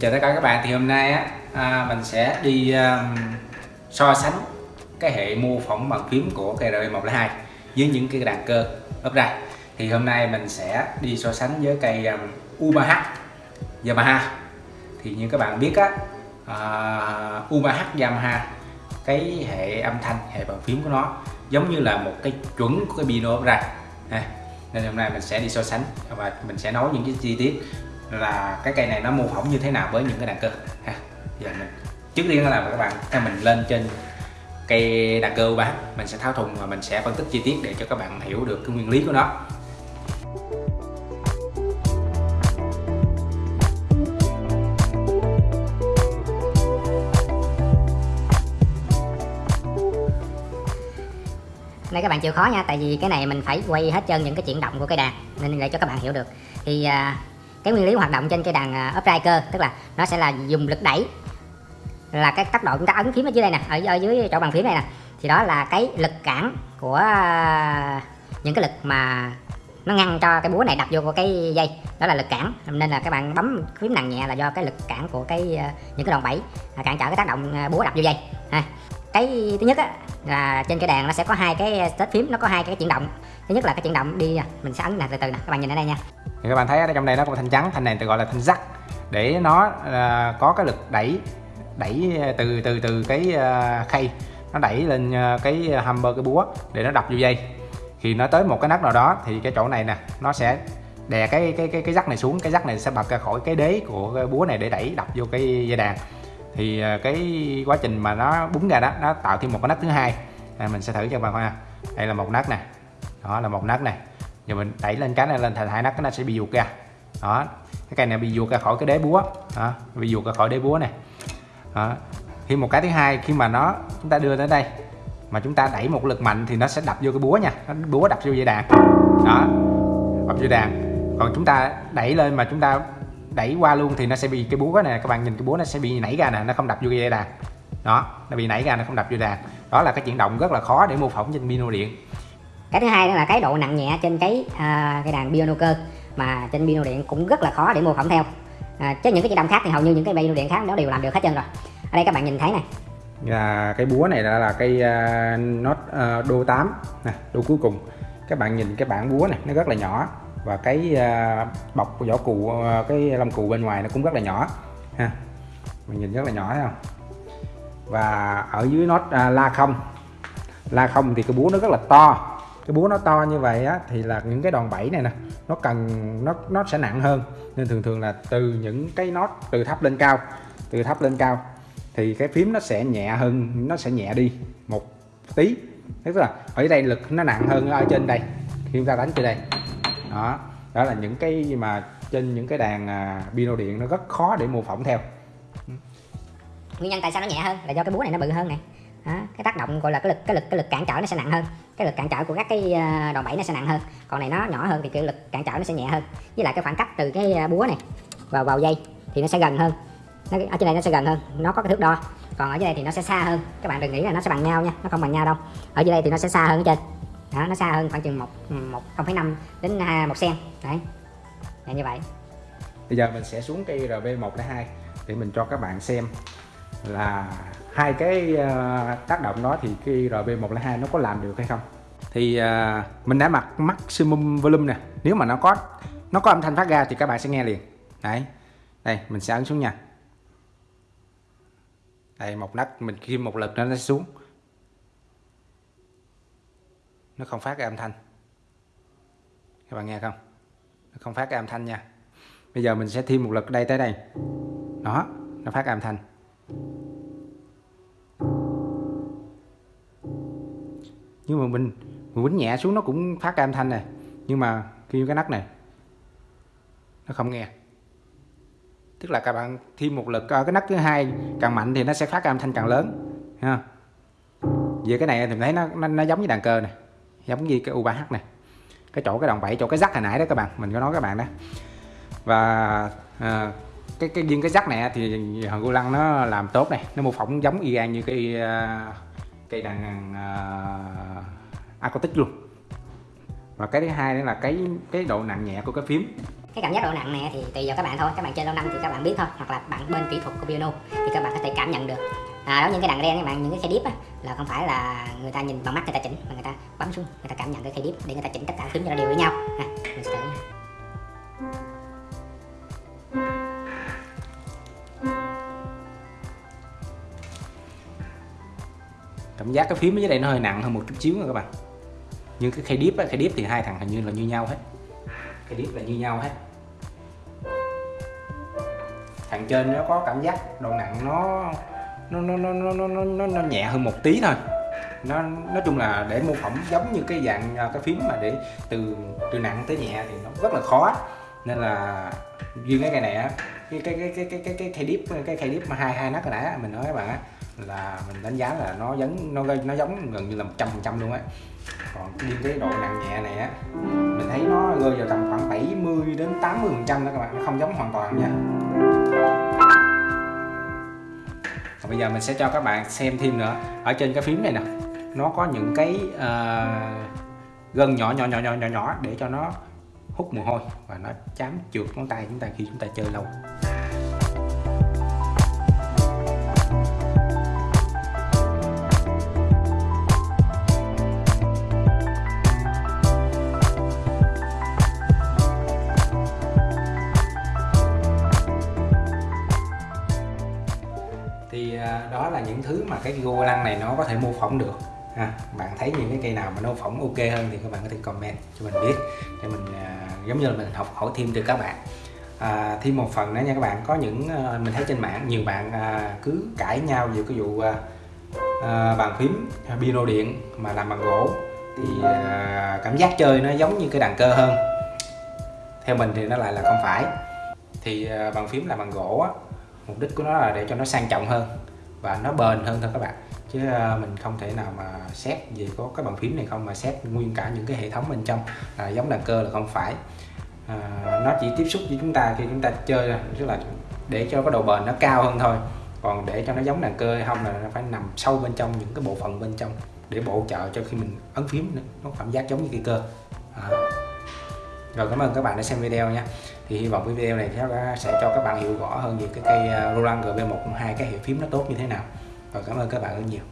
chào tất cả các bạn thì hôm nay á à, mình sẽ đi um, so sánh cái hệ mô phỏng bằng phím của cây RB102 với những cái đàn cơ ấp ra thì hôm nay mình sẽ đi so sánh với cây um, U3H Yamaha thì như các bạn biết á à, uh, UMH Yamaha cái hệ âm thanh hệ bàn phím của nó giống như là một cái chuẩn của cái piano ra ha. À, nên hôm nay mình sẽ đi so sánh và mình sẽ nói những cái chi tiết là cái cây này nó mô phỏng như thế nào với những cái đàn cơ ha giờ mình trước tiên là các bạn theo mình lên trên cây đàn cơ bán mình sẽ tháo thùng và mình sẽ phân tích chi tiết để cho các bạn hiểu được cái nguyên lý của nó nên các bạn chịu khó nha tại vì cái này mình phải quay hết trơn những cái chuyển động của cây đàn nên để cho các bạn hiểu được. Thì à, cái nguyên lý hoạt động trên cây đàn à, upright cơ tức là nó sẽ là dùng lực đẩy là cái tốc độ chúng ta ấn phím ở dưới đây nè ở, ở dưới chỗ bàn phím này nè. Thì đó là cái lực cản của à, những cái lực mà nó ngăn cho cái búa này đập vô cái dây. Đó là lực cản nên là các bạn bấm phím nặng nhẹ là do cái lực cản của cái à, những cái đòn bẩy à, cản trở cái tác động búa đập vô dây. Ha cái thứ nhất á, là trên cái đàn nó sẽ có hai cái ờ, tết phím nó có hai cái chuyển động. Thứ nhất là cái chuyển động đi à, mình sẽ ấn nè từ từ nè các bạn nhìn ở đây nha. Thì các bạn thấy ở trong đây nó có thanh trắng thanh này tôi gọi là thanh rắc. Để nó uh, có cái lực đẩy đẩy ờ, từ từ từ cái uh, khay nó đẩy lên cái hammer cái búa để nó đập vô dây. Khi nó tới một cái nấc nào đó thì cái chỗ này nè nó sẽ đè cái cái cái cái rắc này xuống cái rắc này sẽ bật ra khỏi cái đế của cái búa này để đẩy đập vô cái dây đàn thì à, cái quá trình mà nó búng ra đó nó tạo thêm một cái nấc thứ hai. À, mình sẽ thử cho bà bạn coi ha. Đây là một nấc nè. Đó là một nấc này giờ mình đẩy lên cái này lên thành hai nấc nó sẽ bị ruột ra. Đó. Cái cây này bị ruột ra khỏi cái đế búa. Đó bị ruột ra khỏi đế búa này đó. thêm một cái thứ hai khi mà nó chúng ta đưa tới đây mà chúng ta đẩy một lực mạnh thì nó sẽ đập vô cái búa nha. Nó búa đập vô dây đàn. Đó. Đập vô đàn. Còn chúng ta đẩy lên mà chúng ta đẩy qua luôn thì nó sẽ bị cái búa này các bạn nhìn cái búa nó sẽ bị nảy ra nè nó không đập vô dây đàn đó nó bị nảy ra nó không đập vô đàn đó là cái chuyển động rất là khó để mô phỏng trên piano điện. Cái thứ hai đó là cái độ nặng nhẹ trên cái à, cái đàn piano cơ mà trên piano điện cũng rất là khó để mô phỏng theo. À, chứ những cái chuyển động khác thì hầu như những cái piano điện khác nó đều làm được hết trơn rồi. Ở đây các bạn nhìn thấy này. Và cái búa này là, là cây uh, nốt uh, đô 8 nè đô cuối cùng. Các bạn nhìn cái bảng búa này nó rất là nhỏ và cái à, bọc của vỏ cụ à, cái lông cụ bên ngoài nó cũng rất là nhỏ, ha. Mình nhìn rất là nhỏ, thấy không? Và ở dưới nốt à, la không. La không thì cái búa nó rất là to. Cái búa nó to như vậy á, thì là những cái đòn bẩy này nè, nó cần, nó nó sẽ nặng hơn. Nên thường thường là từ những cái nốt từ thấp lên cao, từ thấp lên cao, thì cái phím nó sẽ nhẹ hơn, nó sẽ nhẹ đi một tí. Tức là ở đây lực nó nặng hơn ở trên đây. Khi chúng ta đánh trên đây đó. Đó là những cái mà trên những cái đàn à, pino piano điện nó rất khó để mô phỏng theo. Nguyên nhân tại sao nó nhẹ hơn là do cái búa này nó bự hơn này đó, cái tác động gọi là cái lực cái lực cái lực cản trở nó sẽ nặng hơn. Cái lực cản trở của các cái à, đòn bẩy nó sẽ nặng hơn. Còn này nó nhỏ hơn thì cái lực cản trở nó sẽ nhẹ hơn. Với lại cái khoảng cách từ cái à, búa này vào vào dây thì nó sẽ gần hơn. Nó, ở trên này nó sẽ gần hơn. Nó có cái thước đo. Còn ở dưới đây thì nó sẽ xa hơn. Các bạn đừng nghĩ là nó sẽ bằng nhau nha. Nó không bằng nhau đâu. Ở dưới đây thì nó sẽ xa hơn ở trên đó, nó xa hơn khoảng chừng một một không phẩy năm đến à, một cm đấy. Là như vậy. Bây giờ mình sẽ xuống cây RB102 để mình cho các bạn xem là hai cái à, tác động đó thì cây RB102 nó có làm được hay không. Thì uh, mình đã mặc maximum volume nè. Nếu mà nó có nó có âm thanh phát ra thì các bạn sẽ nghe liền. Đấy. Đây mình sẽ ấn xuống nha. Đây một nấc mình khi một lực nó sẽ xuống nó không phát ra âm thanh. Các bạn nghe không? Nó không phát ra âm thanh nha. Bây giờ mình sẽ thêm một lực đây tới đây. Nó nó phát ra âm thanh. Nhưng mà mình mình quýnh nhẹ xuống nó cũng phát ra âm thanh này. Nhưng mà khi cái nắp này nó không nghe. Tức là các bạn thêm một lực ở cái nắp thứ hai càng mạnh thì nó sẽ phát ra âm thanh càng lớn. Ha về cái này thì mình thấy nó, nó nó giống như đàn cơ này giống như cái U3H này. Cái chỗ cái đồng bẩy chỗ cái rắc hồi nãy đó các bạn. Mình có nói các bạn đó. Và à, cái cái riêng cái rắc này thì hòn gô lăng nó làm tốt này. Nó mô phỏng giống y gan như cái uh, cây đàn uh, acoustic luôn. Và cái thứ hai nữa là cái cái độ nặng nhẹ của cái phím. Cái cảm giác độ nặng này thì tùy vào các bạn thôi. Các bạn chơi lâu năm thì các bạn biết thôi. Hoặc là bạn bên kỹ thuật của piano thì các bạn có thể cảm nhận được à, đó những cái đàn ren các bạn những cái khe điếp á, là không phải là người ta nhìn bằng mắt người ta chỉnh mà người ta bấm xuống người ta cảm nhận cái khe điếp để người ta chỉnh tất cả phím cho nó đều với nhau. À, mình sẽ thử cảm giác cái phím ở dưới đây nó hơi nặng hơn một chút xíu nha các bạn. Nhưng cái khe điếp á, khe điếp thì hai thằng hình như là như nhau hết. Khe điếp là như nhau hết. Thằng trên nó có cảm giác độ nặng nó nó nó nó nó nó, nó, nó, nhẹ hơn một tí thôi. Nó nói chung là để mô phỏng giống như cái dạng à, cái phím mà để từ từ nặng tới nhẹ thì nó rất là khó. Nên là riêng cái cây này á cái cái cái cái cái cái cái khay điếp cái khay điếp mà hai hai nát rồi nãy á, mình nói các bạn á là mình đánh giá là nó giống nó nó giống gần như là 100 phần trăm luôn á. Còn riêng cái độ nặng nhẹ này á mình thấy nó rơi vào tầm khoảng 70 đến 80 phần trăm đó các bạn nó không giống hoàn toàn nha bây giờ mình sẽ cho các bạn xem thêm nữa. Ở trên cái phím này nè nó có những cái uh, gân nhỏ nhỏ nhỏ nhỏ nhỏ nhỏ để cho nó hút mồ hôi và nó chám trượt ngón tay chúng ta khi chúng ta chơi lâu. Những thứ mà cái gô lăng này nó có thể mô phỏng được. Ha bạn thấy những cái cây nào mà nó phỏng ok hơn thì các bạn có thể comment cho mình biết để mình à, giống như là mình học hỏi thêm từ các bạn. À, thêm một phần nữa nha các bạn có những à, mình thấy trên mạng nhiều bạn à, cứ cãi nhau về cái vụ à, à bàn phím à, piano điện mà làm bằng gỗ thì à, cảm giác chơi nó giống như cái đàn cơ hơn. Theo mình thì nó lại là không phải. Thì à, bàn phím là bằng gỗ á, mục đích của nó là để cho nó sang trọng hơn và nó bền hơn thôi các bạn. Chứ ờ, mình không thể nào mà xét về có cái bàn phím này không mà xét nguyên cả những cái hệ thống bên trong à, giống đàn cơ là không phải. À, nó chỉ tiếp xúc với chúng ta khi chúng ta chơi tức là để cho cái độ bền nó cao hơn thôi. Còn để cho nó giống đàn cơ hay không là nó phải nằm sâu bên trong những cái bộ phận bên trong để bổ trợ cho khi mình ấn phím nó cảm giác giống như cây cơ. À rồi, cảm ơn các bạn đã xem video nha. Thì hy vọng cái video này sẽ cho các bạn hiểu rõ hơn về cái cây à, Roland GB102 cái hiệu phím nó tốt như thế nào. Và cảm ơn các bạn rất nhiều.